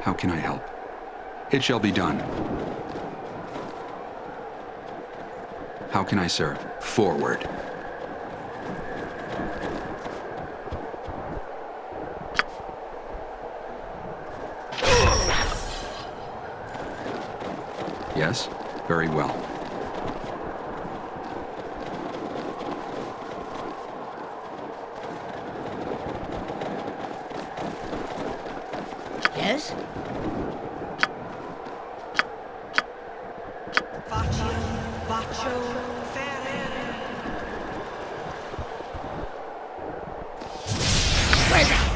How can I help? It shall be done. How can I serve? Forward. Yes? Very well. Yes? Faccio, faccio, ferere. Where's that?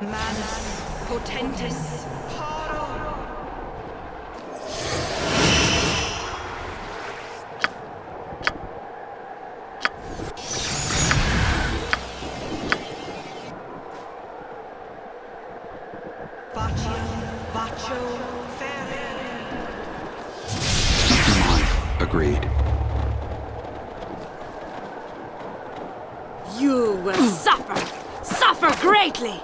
Manus, potentis, paro. Faccio, faccio, ferere. Keep your mind. Agreed. You will suffer! Suffer greatly!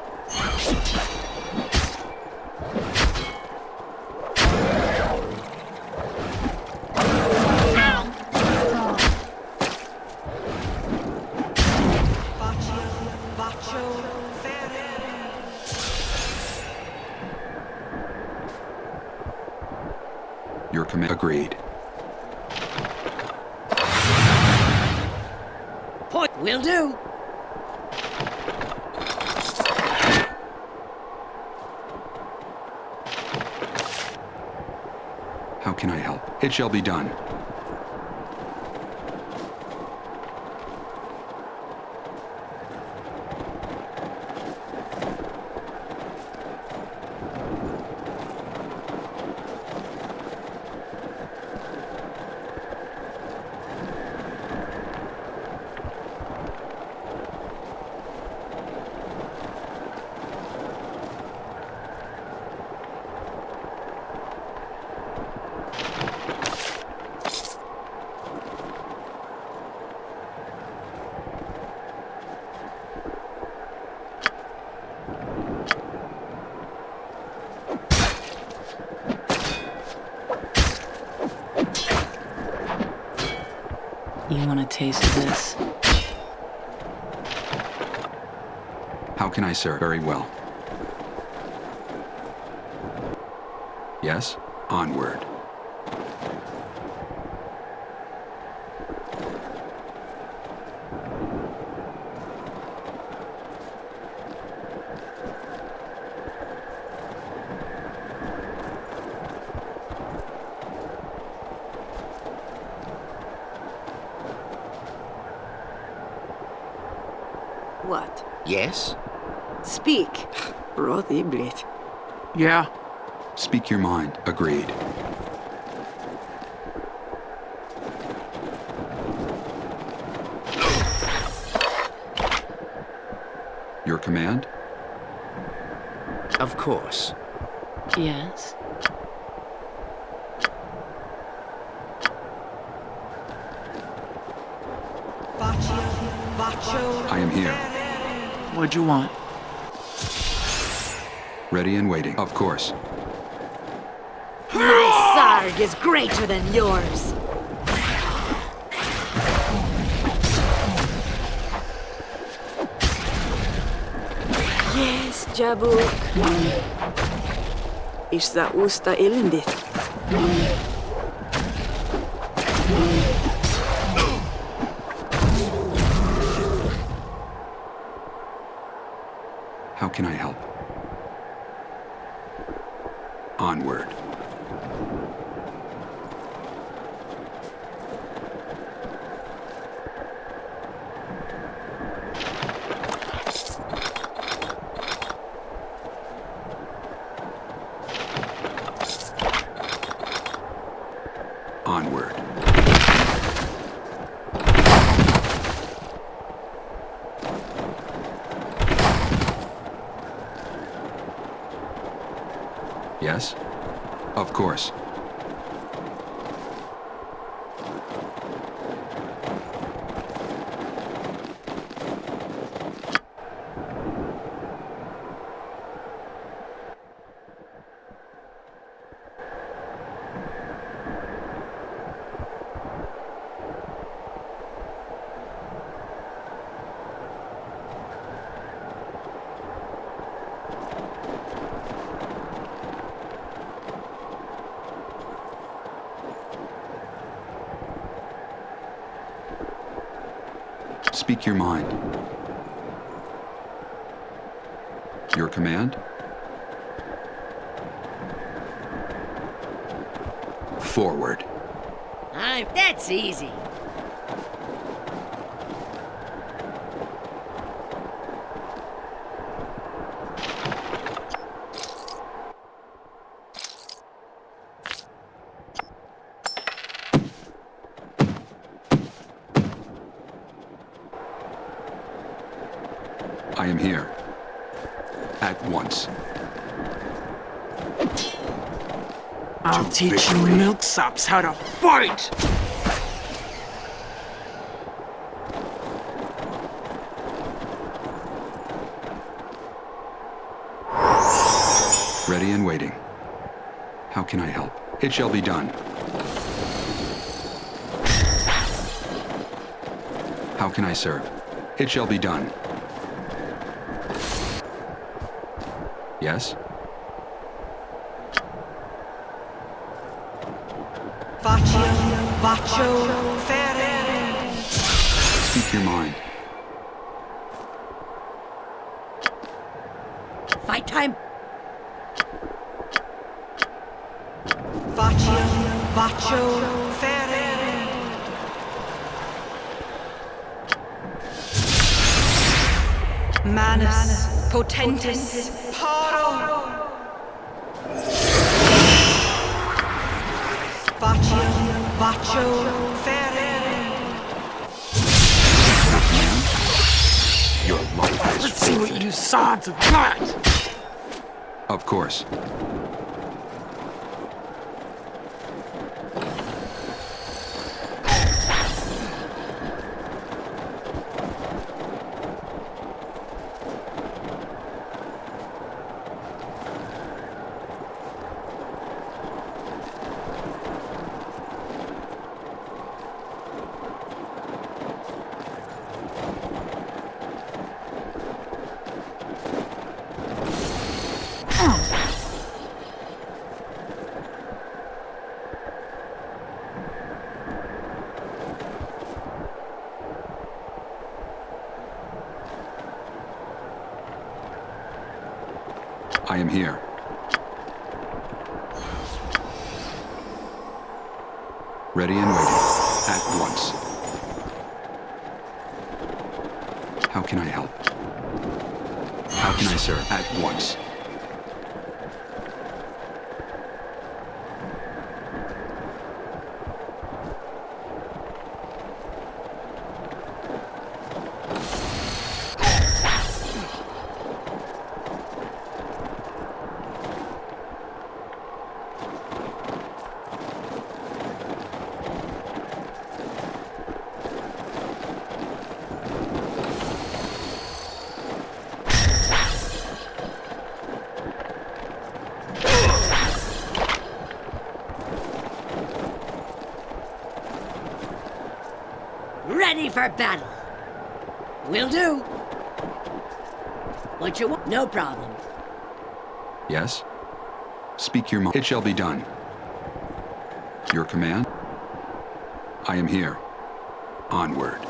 Faccio, faccio, ferere. Your command. Agreed. Point will do. How can I help? It shall be done. You want a taste of this? How can I serve? Very well. Yes? Onward. What? Yes? Speak. Rothiblit. Yeah. Speak your mind. Agreed. Your command? Of course. Yes. Faccio, faccio, I am here. What'd you want? Ready and waiting. Of course. My sarg is greater than yours. Yes, Jabuk. Ishza usta elendit. How can I help? Onward. Onward. Yes? Of course. Speak your mind. Your command? Forward. I'm. That's easy. I am here. At once. I'll To teach you milksops how to fight! Ready and waiting. How can I help? It shall be done. How can I serve? It shall be done. Yes? Faccio, ferere. Speak your mind. Fight time. Faccio, faccio, ferere. Manus, potentis, paro. Ferere. Your life is Let's see what you sons have got! Of course. I am here. Ready and waiting. At once. How can I help? How can I serve? At once. Ready for battle. Will do. What you want? No problem. Yes? Speak your mind. It shall be done. Your command? I am here. Onward.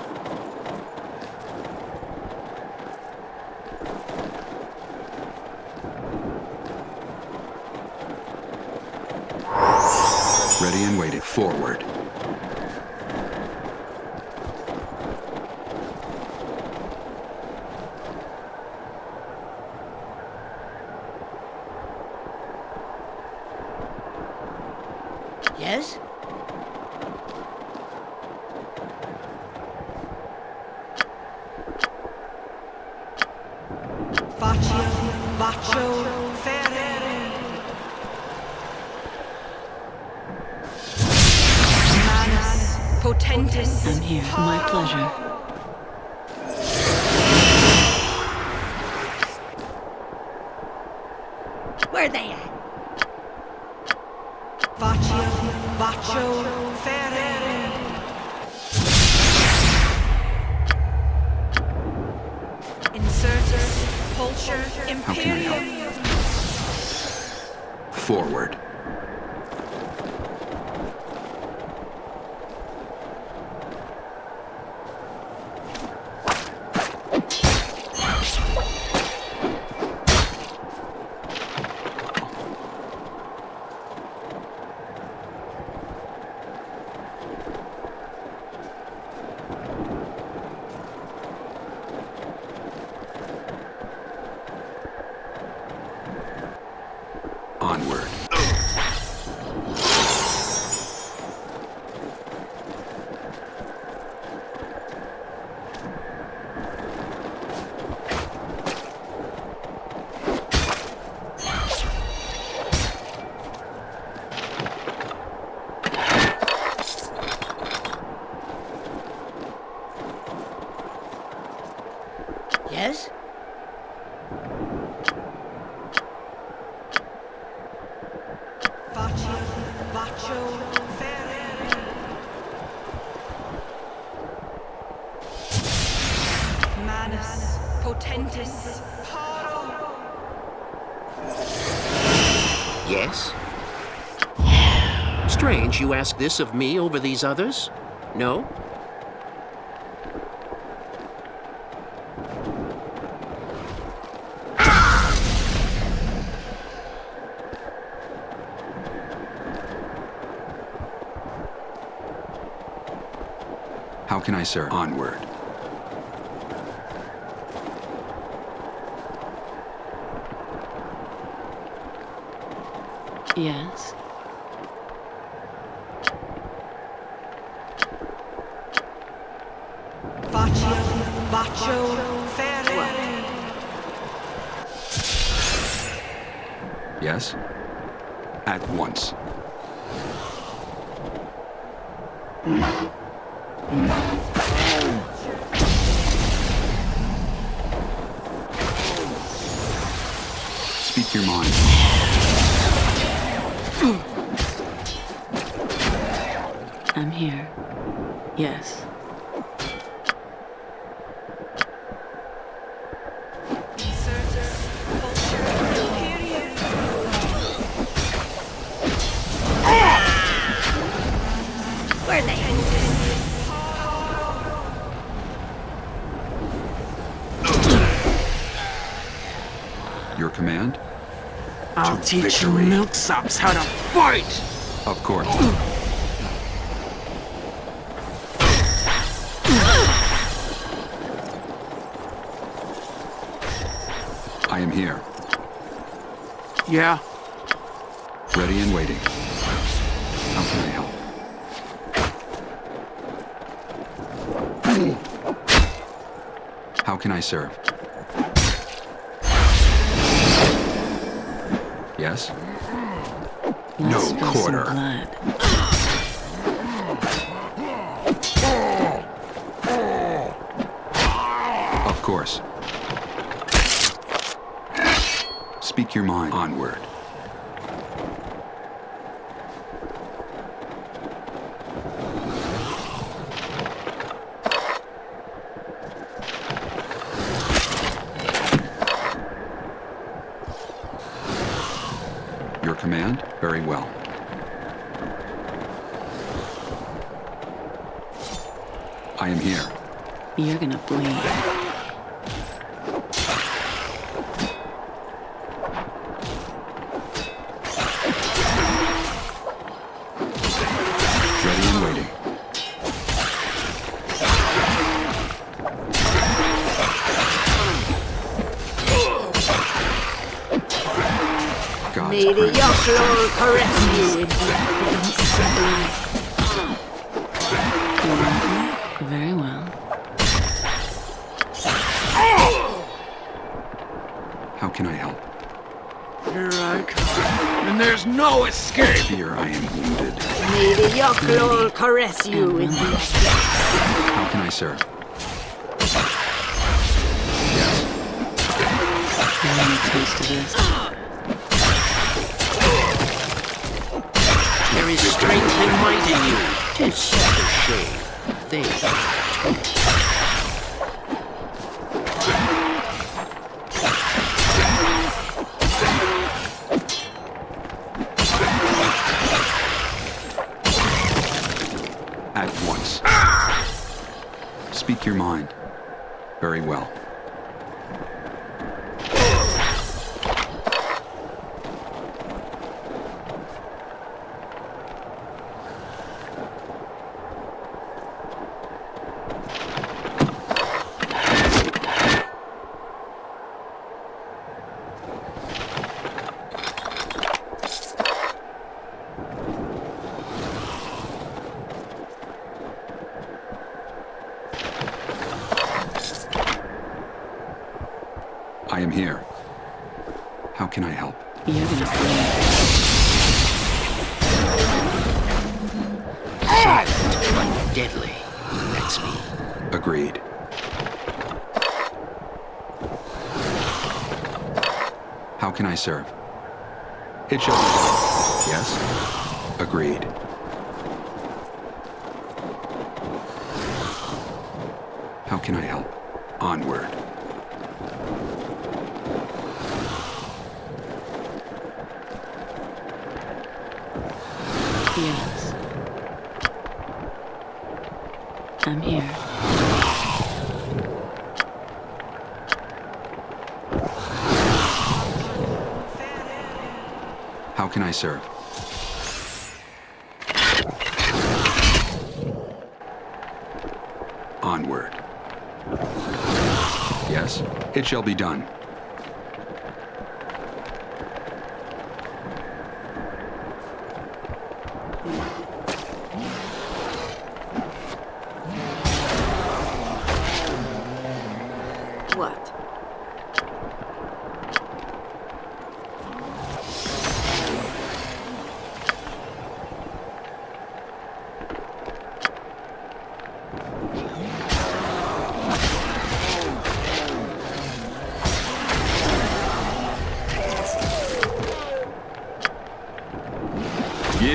Ready and waiting. Forward. Yes? You ask this of me over these others? No? How can I sir? Onward. Yes. Faccio, Baccio, Ferere. Yes? At once. Speak your mind. I'm here. Yes. Teach victory. milksops how to fight! Of course. I am here, Yeah, ready and waiting. How can I help? How can I serve? Yes? Let's No quarter. Of course. Speak your mind. Onward. Caress you the How can I serve? Yes. You want a taste of this? There is strength and might in you. Tis such a shame. They At once. Speak your mind. Very well. I am here. How can I help? You're gonna bleed. silent but deadly. That's me. Agreed. How can I serve? It shall be done. Yes? Agreed. How can I help? Onward. Yes. I'm here. Serve? Onward. Yes, it shall be done.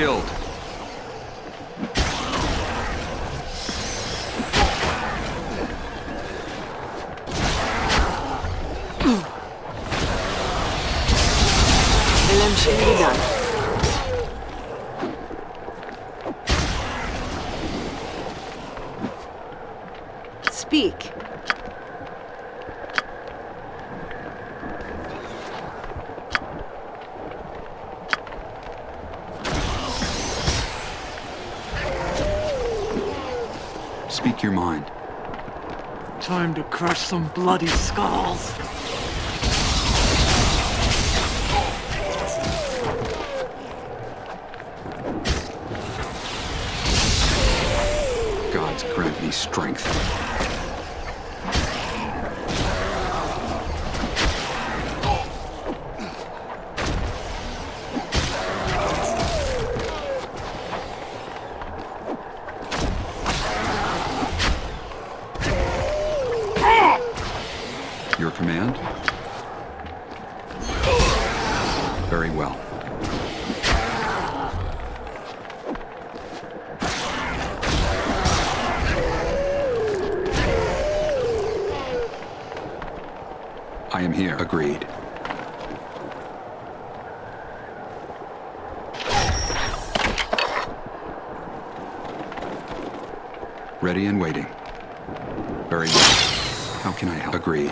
Yield. Ilem Shinidan. Speak. Speak your mind. Time to crush some bloody skulls. I am here. Agreed. Ready and waiting. Very well. How can I help? Agreed.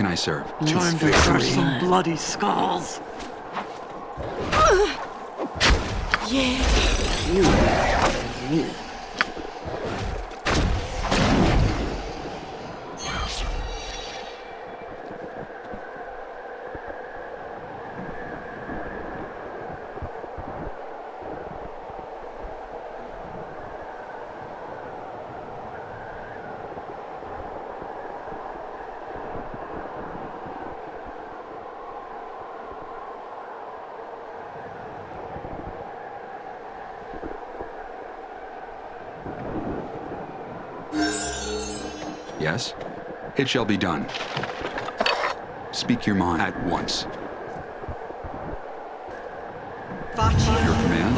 Can I serve? Time to crush some bloody skulls. Yeah. You. Me. Yes? It shall be done. Speak your mind at once. Baccio. Your command?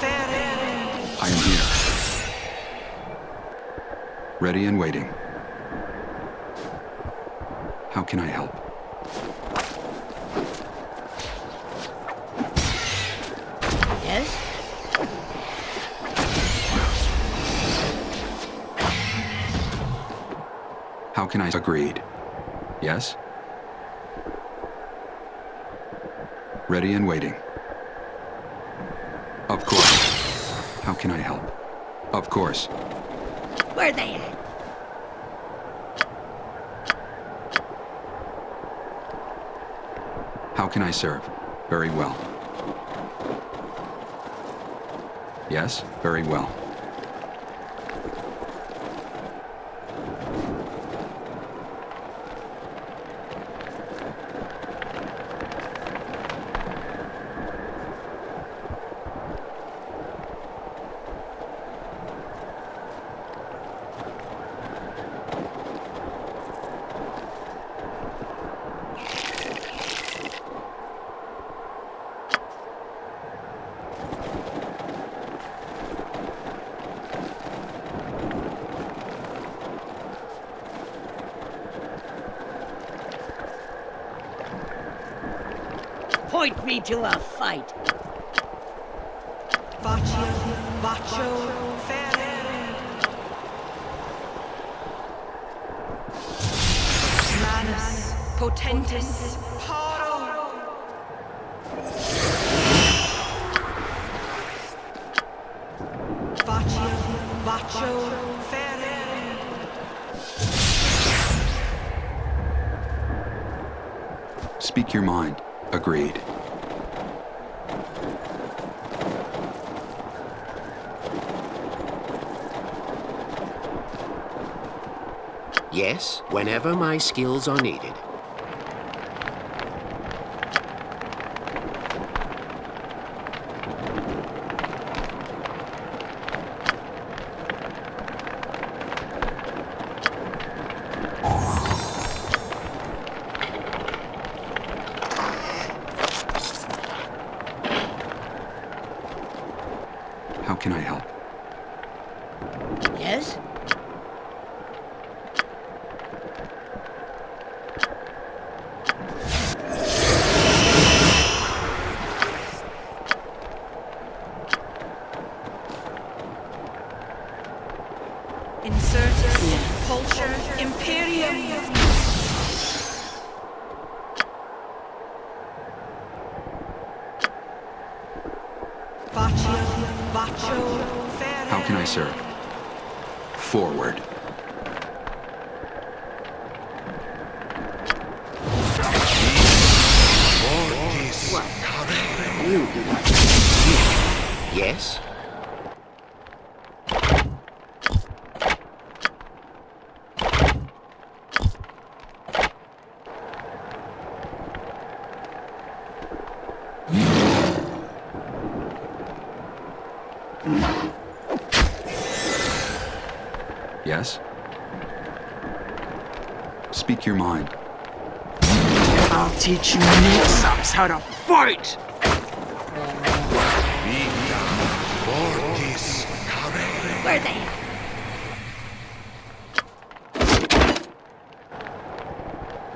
Ferre. I am here. Ready and waiting. How can I help? Can I? Agreed. Yes? Ready and waiting. Of course. How can I help? Of course. Where they at? How can I serve? Very well. Yes, very well. Point me to a fight. Faccio, faccio, ferre. Manus, potentis, paro. Faccio, faccio, ferre. Speak your mind. Agreed. Yes, whenever my skills are needed. How can I help? Yes? Insurtus, Yes. Pulcher, Imperium. Faccio, faccio, ferre. How can I serve? Forward. You do not. Yes? Yes? Speak your mind. I'll teach you mix-ups how to fight! Where they at?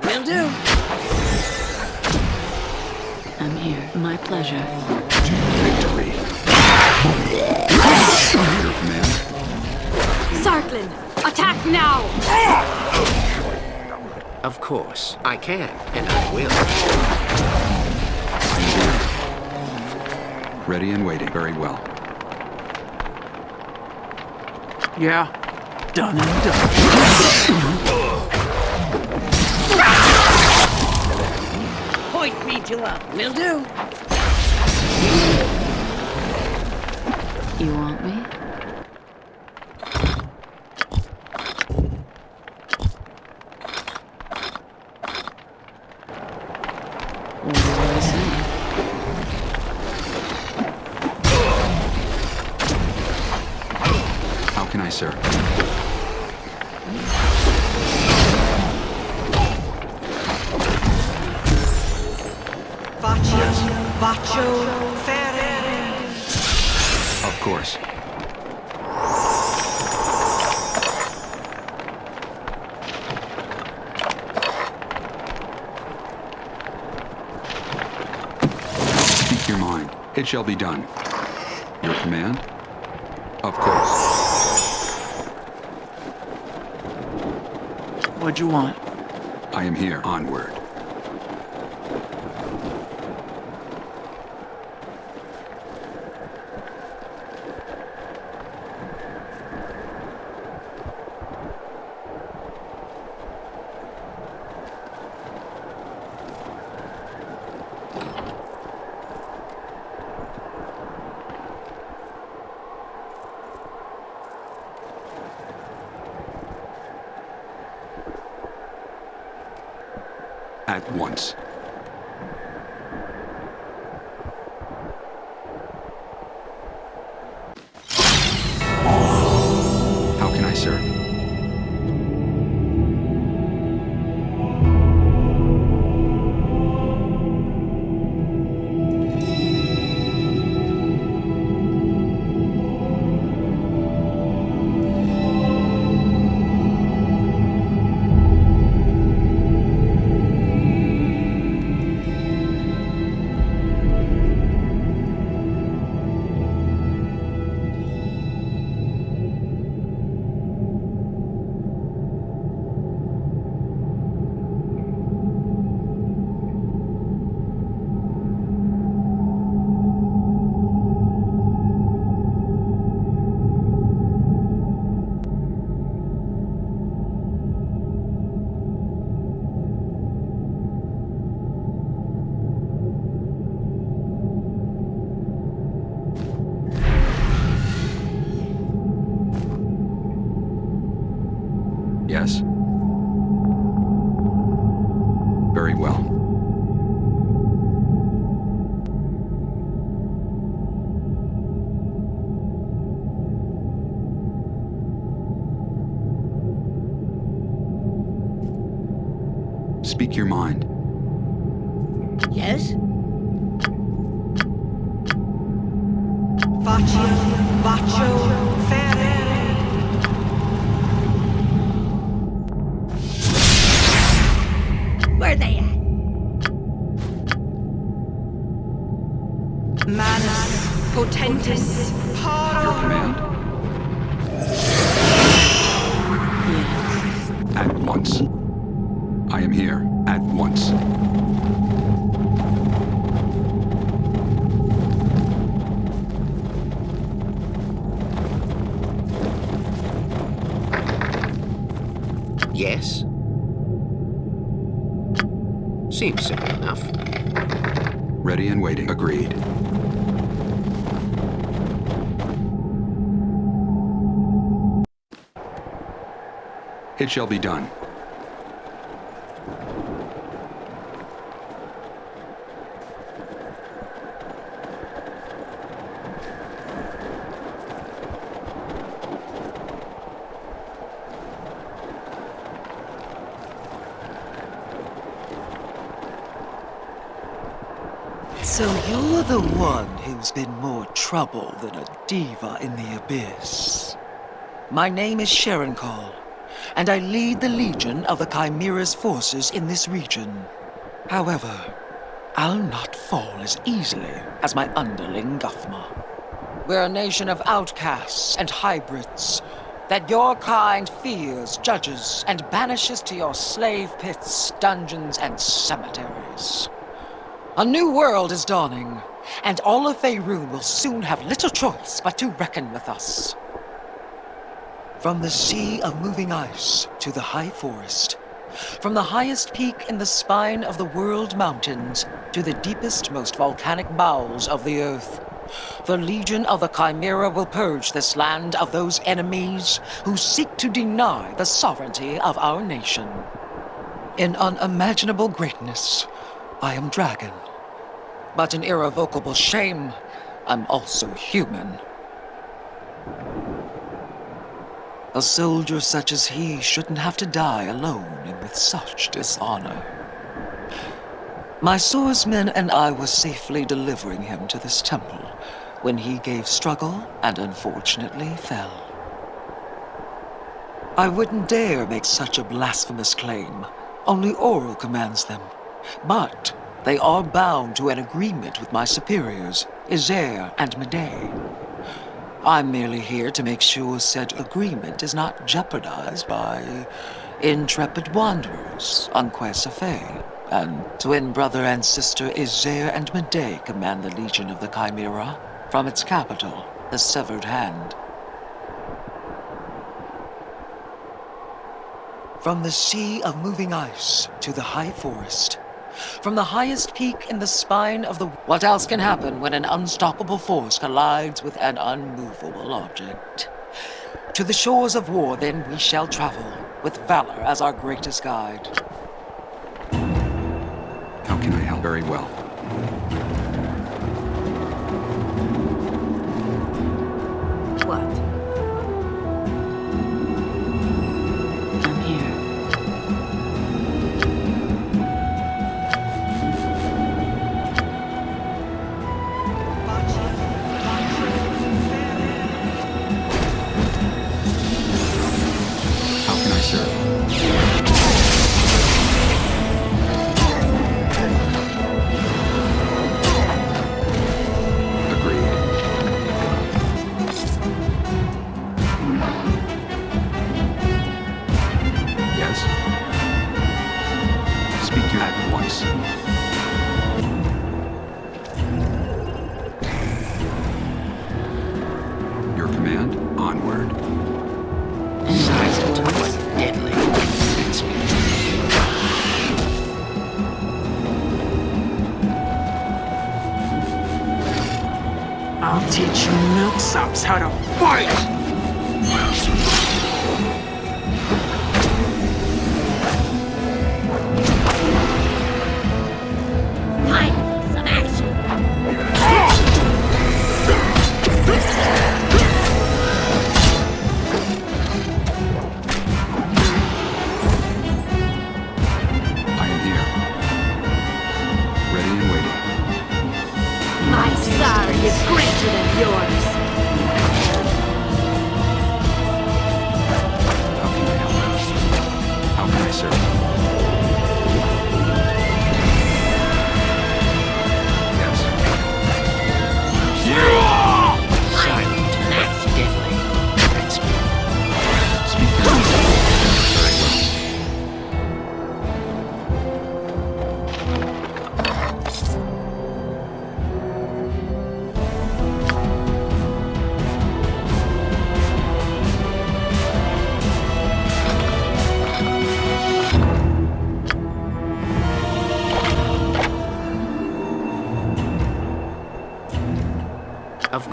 Will do. I'm here. My pleasure. Victory. Sarklin, attack now! Of course. I can, and I will. Ready and waiting. Very well. Yeah, done and done. Point me to a. Will do. You want me? Shall be done. Your command? Of course. What'd you want? I am here. Onward. Seems simple enough. Ready and waiting. Agreed. It shall be done. Who's been more trouble than a diva in the abyss. My name is Sharon Call, and I lead the Legion of the Chimera's forces in this region. However, I'll not fall as easily as my underling Guthma. We're a nation of outcasts and hybrids that your kind fears, judges, and banishes to your slave pits, dungeons, and cemeteries. A new world is dawning, and all of Faerun will soon have little choice but to reckon with us. From the sea of moving ice to the high forest, from the highest peak in the spine of the world mountains to the deepest, most volcanic bowels of the earth, the Legion of the Chimera will purge this land of those enemies who seek to deny the sovereignty of our nation. In unimaginable greatness, I am dragon. But an irrevocable shame, I'm also human. A soldier such as he shouldn't have to die alone and with such dishonor. My swordsmen and I were safely delivering him to this temple when he gave struggle and unfortunately fell. I wouldn't dare make such a blasphemous claim. Only Auril commands them. But they are bound to an agreement with my superiors, Isair and Madae. I'm merely here to make sure said agreement is not jeopardized by intrepid wanderers on. And twin brother and sister Isair and Madae command the Legion of the Chimera from its capital, the Severed Hand. From the sea of moving ice to the high forest, from the highest peak in the spine of the... What else can happen when an unstoppable force collides with an unmovable object? To the shores of war, then, we shall travel, with valor as our greatest guide. How can I help? Very well. How to fight!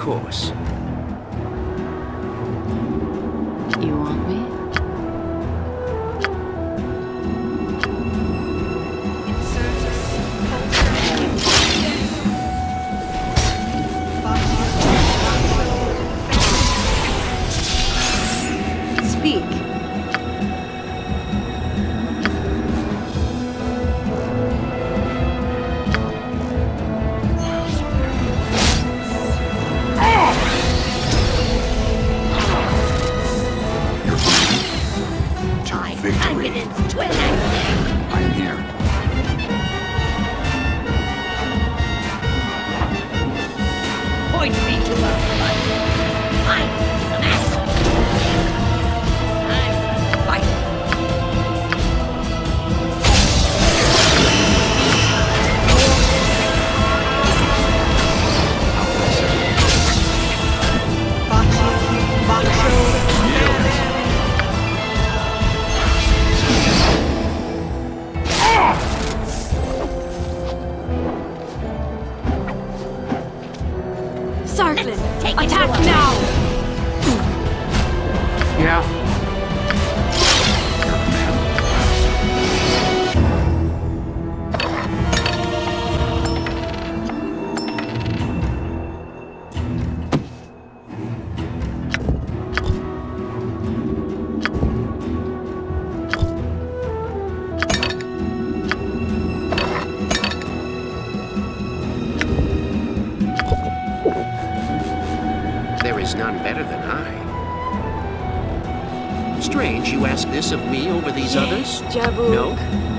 Course. You ask this of me over these others? Jabu. No?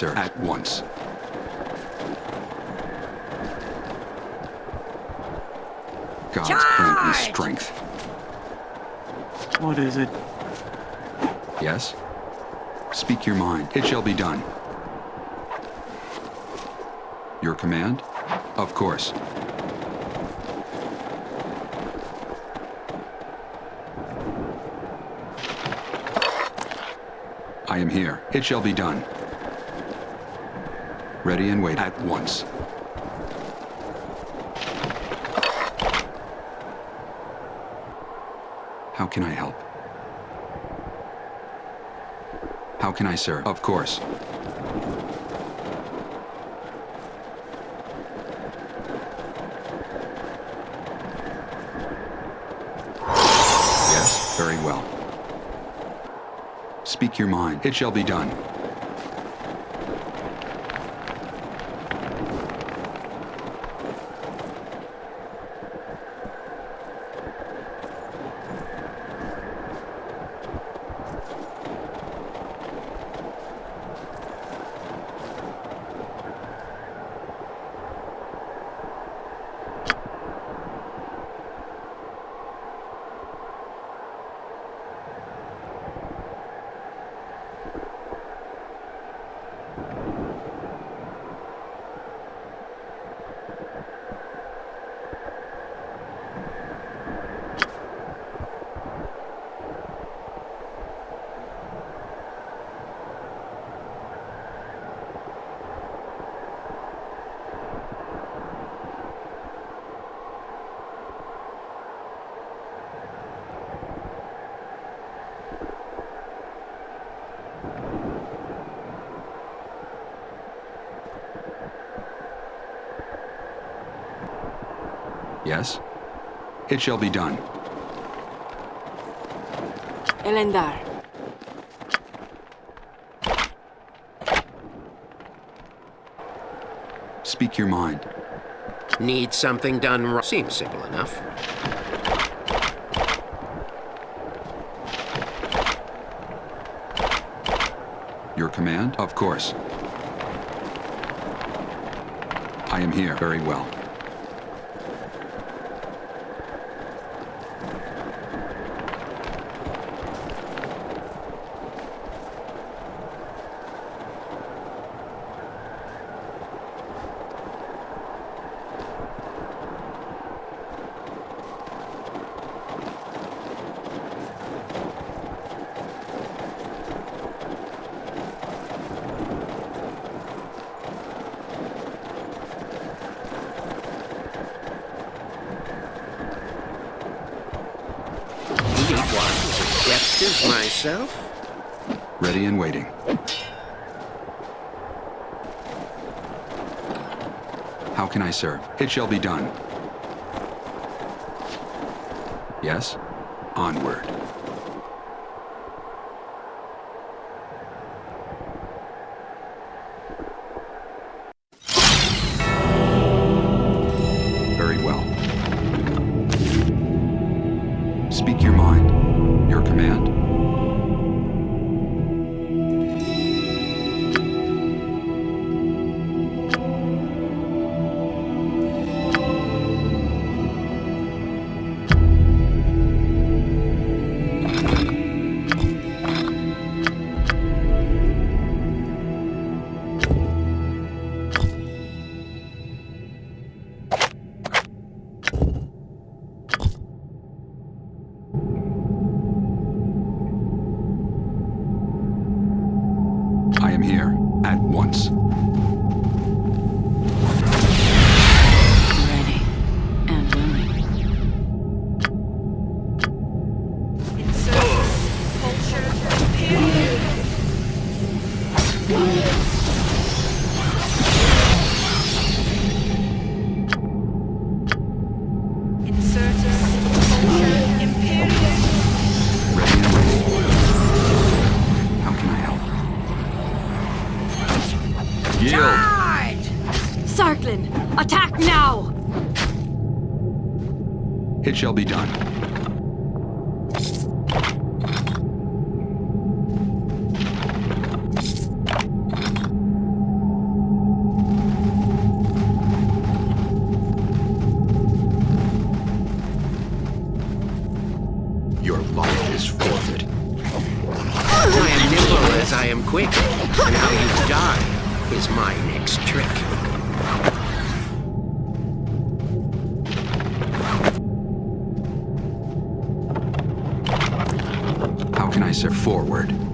How can I serve? At once. God's grant me strength. What is it? Yes? Speak your mind. It shall be done. Your command? Of course. I am here. It shall be done. Ready and wait at once. How can I help? How can I serve? Of course. Yes, very well. Speak your mind. It shall be done. Yes? It shall be done. Elendar. Speak your mind. Need something done right. Seems simple enough. Your command? Of course. I am here. Very well. Need one as adept as myself? Ready and waiting. Serve? It shall be done. Yes? Onward. Shall be done. Your life is forfeit. I am nimble as I am quick, and how you die is my next trick. Forward?